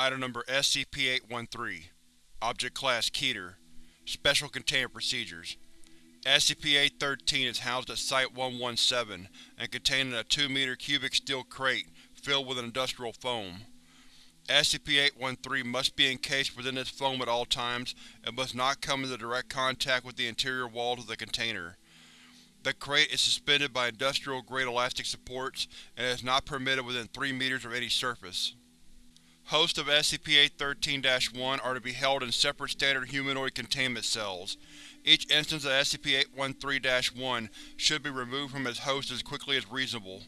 Item Number SCP-813 Object Class Keter Special Containment Procedures SCP-813 is housed at Site-117 and contained in a 2-meter cubic steel crate filled with an industrial foam. SCP-813 must be encased within this foam at all times and must not come into direct contact with the interior walls of the container. The crate is suspended by industrial-grade elastic supports and is not permitted within 3 meters of any surface. Hosts of SCP-813-1 are to be held in separate standard humanoid containment cells. Each instance of SCP-813-1 should be removed from its host as quickly as reasonable.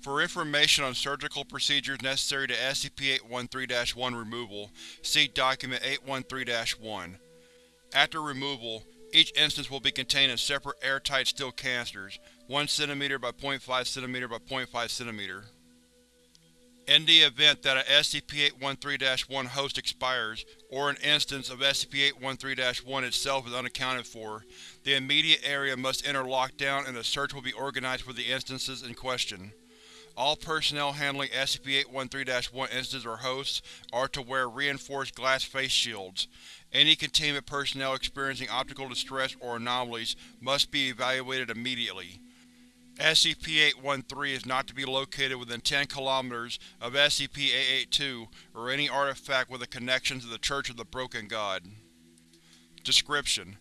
For information on surgical procedures necessary to SCP-813-1 removal, see Document 813-1. After removal, each instance will be contained in separate airtight steel canisters, 1 cm by 0.5 cm by 0.5 cm. In the event that a SCP-813-1 host expires, or an instance of SCP-813-1 itself is unaccounted for, the immediate area must enter lockdown and a search will be organized for the instances in question. All personnel handling SCP-813-1 instances or hosts are to wear reinforced glass face shields. Any containment personnel experiencing optical distress or anomalies must be evaluated immediately. SCP-813 is not to be located within 10 km of SCP-882 or any artifact with a connection to the Church of the Broken God. Description: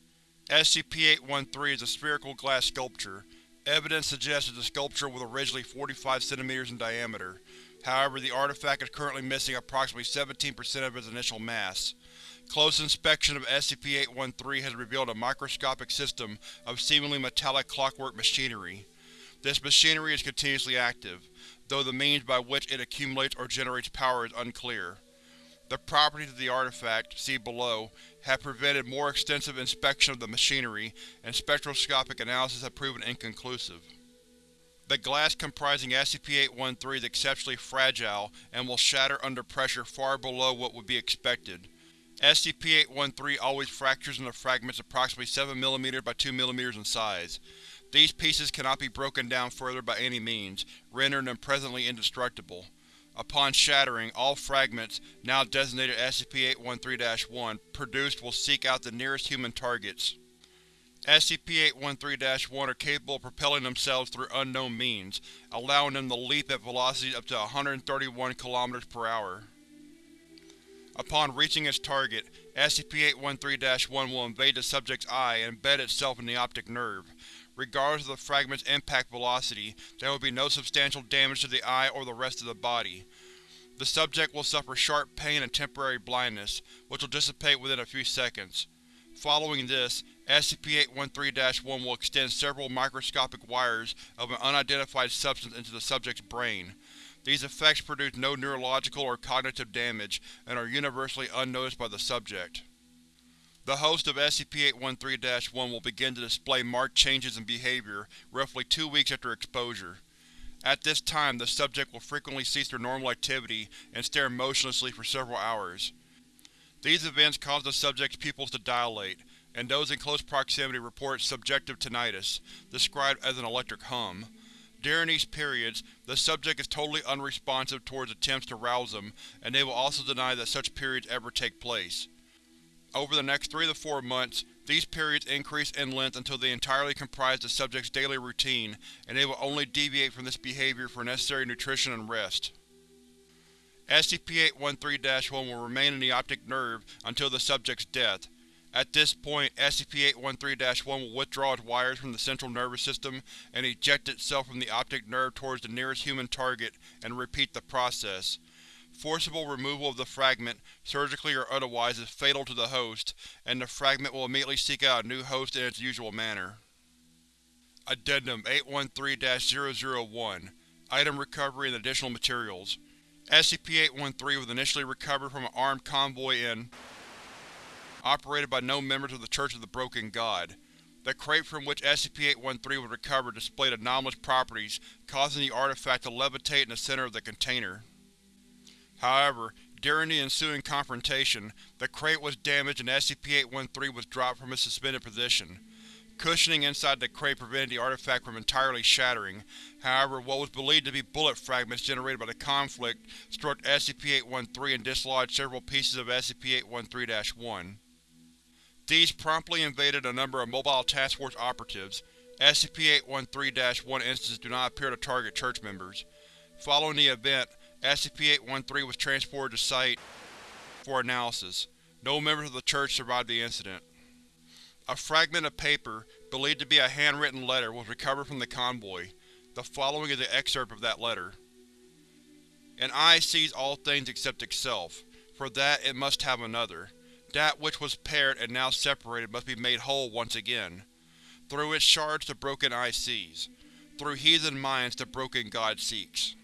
SCP-813 is a spherical glass sculpture. Evidence suggests that the sculpture was originally 45 cm in diameter. However, the artifact is currently missing approximately 17% of its initial mass. Close inspection of SCP-813 has revealed a microscopic system of seemingly metallic clockwork machinery. This machinery is continuously active, though the means by which it accumulates or generates power is unclear. The properties of the artifact, see below, have prevented more extensive inspection of the machinery, and spectroscopic analysis have proven inconclusive. The glass comprising SCP-813 is exceptionally fragile and will shatter under pressure far below what would be expected. SCP-813 always fractures into fragments approximately 7 mm by 2 mm in size. These pieces cannot be broken down further by any means, rendering them presently indestructible. Upon shattering, all fragments, now designated SCP-813-1, produced will seek out the nearest human targets. SCP-813-1 are capable of propelling themselves through unknown means, allowing them to leap at velocities up to 131 km per hour. Upon reaching its target, SCP-813-1 will invade the subject's eye and embed itself in the optic nerve, Regardless of the fragment's impact velocity, there will be no substantial damage to the eye or the rest of the body. The subject will suffer sharp pain and temporary blindness, which will dissipate within a few seconds. Following this, SCP-813-1 will extend several microscopic wires of an unidentified substance into the subject's brain. These effects produce no neurological or cognitive damage, and are universally unnoticed by the subject. The host of SCP-813-1 will begin to display marked changes in behavior roughly two weeks after exposure. At this time, the subject will frequently cease their normal activity and stare motionlessly for several hours. These events cause the subject's pupils to dilate, and those in close proximity report subjective tinnitus, described as an electric hum. During these periods, the subject is totally unresponsive towards attempts to rouse them, and they will also deny that such periods ever take place. Over the next 3 to 4 months, these periods increase in length until they entirely comprise the subject's daily routine, and they will only deviate from this behavior for necessary nutrition and rest. SCP-813-1 will remain in the optic nerve until the subject's death. At this point, SCP-813-1 will withdraw its wires from the central nervous system and eject itself from the optic nerve towards the nearest human target, and repeat the process. Forcible removal of the fragment, surgically or otherwise, is fatal to the host, and the fragment will immediately seek out a new host in its usual manner. Addendum 813-001 Item Recovery and Additional Materials SCP-813 was initially recovered from an armed convoy in operated by no members of the Church of the Broken God. The crate from which SCP-813 was recovered displayed anomalous properties, causing the artifact to levitate in the center of the container. However, during the ensuing confrontation, the crate was damaged and SCP-813 was dropped from its suspended position. Cushioning inside the crate prevented the artifact from entirely shattering, however what was believed to be bullet fragments generated by the conflict struck SCP-813 and dislodged several pieces of SCP-813-1. These promptly invaded a number of Mobile Task Force operatives. SCP-813-1 instances do not appear to target church members. Following the event, SCP-813 was transported to Site for analysis. No members of the church survived the incident. A fragment of paper, believed to be a handwritten letter, was recovered from the convoy. The following is an excerpt of that letter. An eye sees all things except itself. For that it must have another. That which was paired and now separated must be made whole once again. Through its shards the broken eye sees. Through heathen minds the broken God seeks.